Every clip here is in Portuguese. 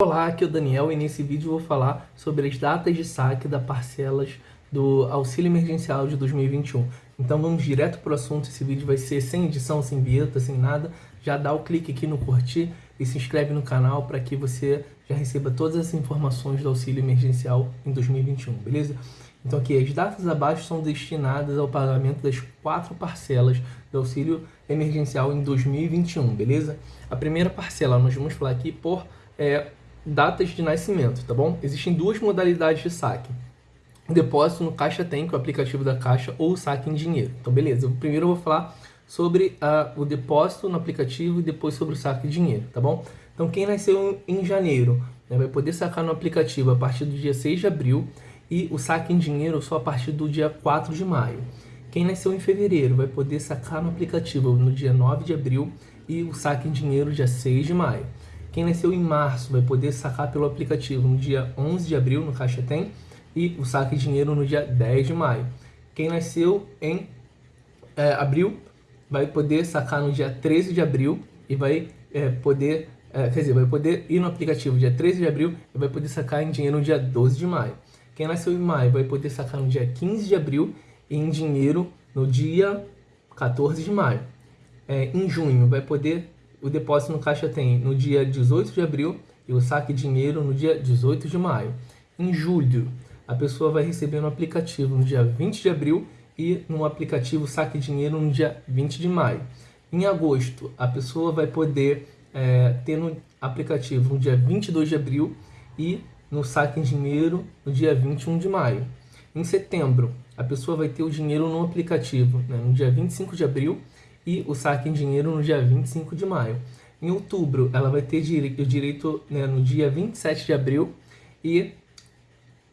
Olá, aqui é o Daniel e nesse vídeo vou falar sobre as datas de saque das parcelas do auxílio emergencial de 2021. Então vamos direto para o assunto, esse vídeo vai ser sem edição, sem vinheta, sem nada. Já dá o clique aqui no curtir e se inscreve no canal para que você já receba todas as informações do auxílio emergencial em 2021, beleza? Então aqui, as datas abaixo são destinadas ao pagamento das quatro parcelas do auxílio emergencial em 2021, beleza? A primeira parcela nós vamos falar aqui por é, datas de nascimento, tá bom? Existem duas modalidades de saque. Depósito no Caixa Tem, que é o aplicativo da Caixa, ou saque em dinheiro. Então, beleza. Primeiro eu vou falar sobre uh, o depósito no aplicativo e depois sobre o saque em dinheiro, tá bom? Então, quem nasceu em janeiro né, vai poder sacar no aplicativo a partir do dia 6 de abril e o saque em dinheiro só a partir do dia 4 de maio. Quem nasceu em fevereiro vai poder sacar no aplicativo no dia 9 de abril e o saque em dinheiro dia 6 de maio. Quem nasceu em março vai poder sacar pelo aplicativo no dia 11 de abril, no Caixa Tem, e o saque de dinheiro no dia 10 de maio. Quem nasceu em é, abril vai poder sacar no dia 13 de abril e vai é, poder, é, quer dizer, vai poder ir no aplicativo dia 13 de abril e vai poder sacar em dinheiro no dia 12 de maio. Quem nasceu em maio vai poder sacar no dia 15 de abril e em dinheiro no dia 14 de maio. É, em junho vai poder o depósito no caixa tem no dia 18 de abril e o saque dinheiro no dia 18 de maio. Em julho, a pessoa vai receber no aplicativo no dia 20 de abril e no aplicativo saque dinheiro no dia 20 de maio. Em agosto, a pessoa vai poder é, ter no aplicativo no dia 22 de abril e no saque em dinheiro no dia 21 de maio. Em setembro, a pessoa vai ter o dinheiro no aplicativo né, no dia 25 de abril e o saque em dinheiro no dia 25 de maio. Em outubro, ela vai ter o direito né, no dia 27 de abril e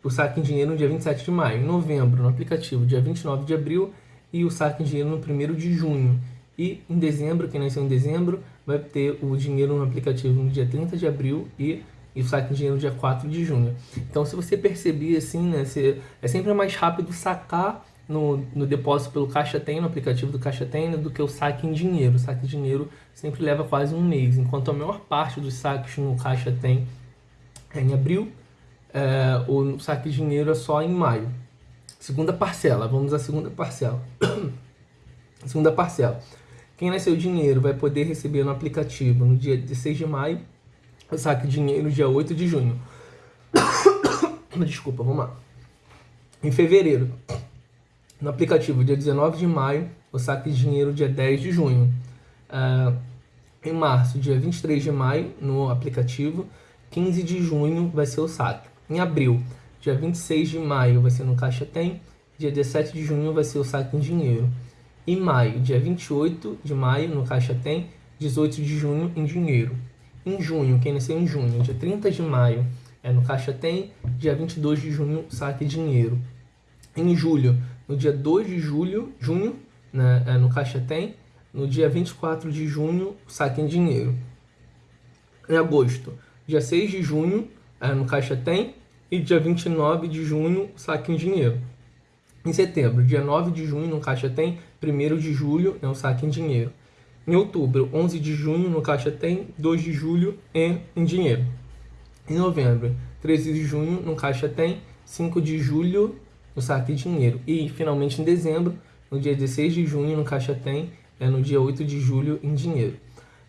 o saque em dinheiro no dia 27 de maio. Em novembro, no aplicativo, dia 29 de abril e o saque em dinheiro no 1 de junho. E em dezembro, quem nasceu em dezembro, vai ter o dinheiro no aplicativo no dia 30 de abril e, e o saque em dinheiro no dia 4 de junho. Então, se você perceber assim, né, você, é sempre mais rápido sacar no, no depósito pelo Caixa Tem, no aplicativo do Caixa Tem, do que o saque em dinheiro. O saque em dinheiro sempre leva quase um mês, enquanto a maior parte dos saques no Caixa Tem é em abril, é, o saque de dinheiro é só em maio. Segunda parcela, vamos à segunda parcela. segunda parcela. Quem nasceu dinheiro vai poder receber no aplicativo no dia 16 de maio, o saque dinheiro dia 8 de junho. Desculpa, vamos lá. Em fevereiro, no aplicativo dia 19 de maio, o saque de dinheiro dia 10 de junho. Uh, em março, dia 23 de maio, no aplicativo, 15 de junho vai ser o saque. Em abril, dia 26 de maio vai ser no Caixa Tem, dia 17 de junho vai ser o saque em dinheiro. Em maio, dia 28 de maio no Caixa Tem, 18 de junho em dinheiro. Em junho, quem nasceu em junho, dia 30 de maio é no Caixa Tem, dia 22 de junho saque dinheiro. Em julho, no dia 2 de julho, junho, né, é, no Caixa Tem, no dia 24 de junho, saque em dinheiro. Em agosto, dia 6 de junho, é, no Caixa Tem, e dia 29 de junho, saque em dinheiro. Em setembro, dia 9 de junho, no Caixa Tem, 1 de julho, é um saque em dinheiro. Em outubro, 11 de junho, no Caixa Tem, 2 de julho, em, em dinheiro. Em novembro, 13 de junho, no Caixa Tem, 5 de julho, no saque de dinheiro. E, finalmente, em dezembro, no dia 16 de junho, no Caixa Tem, é no dia 8 de julho, em dinheiro.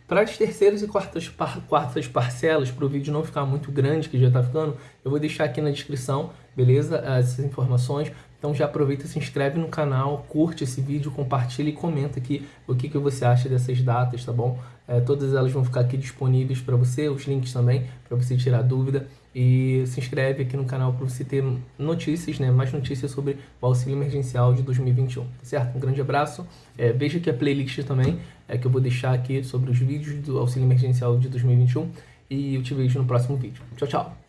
Para as terceiras e quartas, par quartas parcelas, para o vídeo não ficar muito grande, que já está ficando, eu vou deixar aqui na descrição, beleza? Essas informações. Então já aproveita, se inscreve no canal, curte esse vídeo, compartilha e comenta aqui o que, que você acha dessas datas, tá bom? É, todas elas vão ficar aqui disponíveis para você, os links também, para você tirar dúvida. E se inscreve aqui no canal para você ter notícias, né, mais notícias sobre o auxílio emergencial de 2021, tá certo? Um grande abraço, é, veja aqui a playlist também, é, que eu vou deixar aqui sobre os vídeos do auxílio emergencial de 2021 e eu te vejo no próximo vídeo. Tchau, tchau!